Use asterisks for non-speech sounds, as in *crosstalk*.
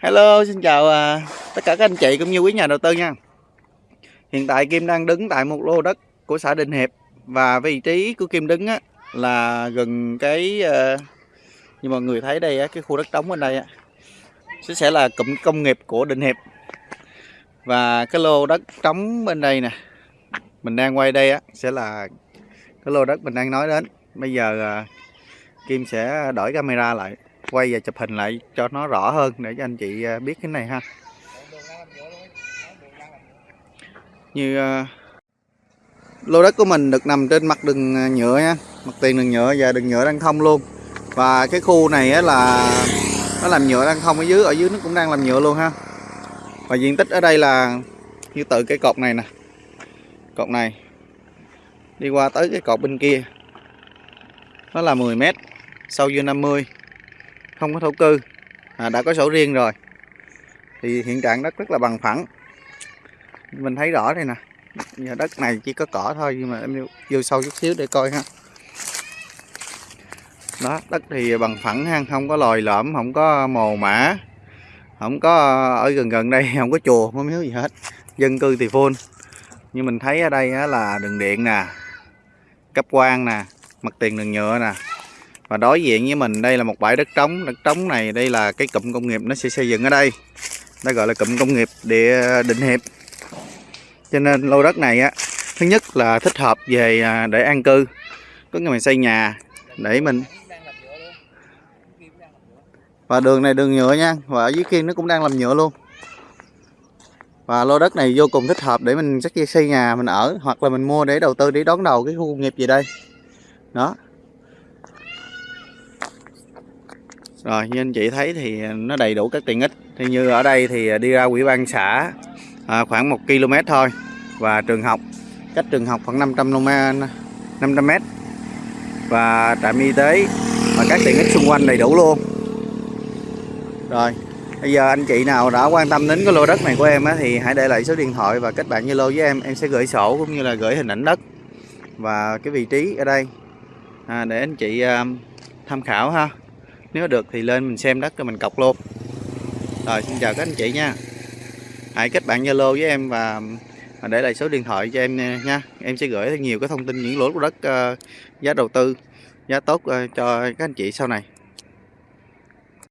Hello, xin chào à, tất cả các anh chị cũng như quý nhà đầu tư nha. Hiện tại Kim đang đứng tại một lô đất của xã Định Hiệp và vị trí của Kim đứng á, là gần cái à, như mọi người thấy đây á, cái khu đất trống bên đây á, sẽ sẽ là cụm công nghiệp của Định Hiệp và cái lô đất trống bên đây nè mình đang quay đây á sẽ là cái lô đất mình đang nói đến. Bây giờ à, Kim sẽ đổi camera lại quay và chụp hình lại cho nó rõ hơn để cho anh chị à, biết cái này ha. Như à, lô đất của mình được nằm trên mặt đường à, nhựa nha. Mặt tiền đường nhựa và đường nhựa đang thông luôn. Và cái khu này á là, nó làm nhựa đang thông ở dưới ở dưới nó cũng đang làm nhựa luôn ha. Và diện tích ở đây là như từ cái cột này nè. Cột này. Đi qua tới cái cột bên kia. Nó là 10 mét, sâu vô 50 không có thổ cư à, đã có sổ riêng rồi. Thì hiện trạng đất rất là bằng phẳng. Mình thấy rõ đây nè. Giờ đất này chỉ có cỏ thôi nhưng mà em vô sâu chút xíu để coi ha. Đó đất thì bằng phẳng ha không có lòi lõm không có mồ mã không có ờ, ở gần gần đây *laughs* không có chùa không miếu gì hết. Dân cư thì full. Như mình thấy ở đây là đường điện nè cấp quan nè mặt tiền đường nhựa nè và đối diện với mình đây là một bãi đất trống. Đất trống này đây là cái cụm công nghiệp nó sẽ xây dựng ở đây. Nó gọi là cụm công nghiệp địa định hiệp. Cho nên lô đất này á, thứ nhất là thích hợp về à, để an cư. Có người mình xây nhà để mình. Và đường này đường nhựa nha. Và ở dưới kia nó cũng đang làm nhựa luôn. Và lô đất này vô cùng thích hợp để mình chắc xây nhà mình ở, hoặc là mình mua để đầu tư, để đón đầu cái khu công nghiệp gì đây. Đó. Rồi như anh chị thấy thì nó đầy đủ các tiện ích. Thì như ở đây thì đi ra quỹ ban xã à, khoảng 1 km thôi. Và trường học cách trường học khoảng 500 km 500 m và trạm y tế và các tiện ích xung quanh đầy đủ luôn. Rồi bây giờ anh chị nào đã quan tâm đến cái lô đất này của em á, thì hãy để lại số điện thoại và kết bạn Zalo với em. Em sẽ gửi sổ cũng như là gửi hình ảnh đất và cái vị trí ở đây. À, để anh chị um, tham khảo ha nếu được thì lên mình xem đất rồi mình cọc luôn. Rồi xin chào các anh chị nha. Hãy kết bạn zalo với em và để lại số điện thoại cho em nha. Em sẽ gửi nhiều cái thông tin những lỗ của đất uh, giá đầu tư giá tốt uh, cho các anh chị sau này.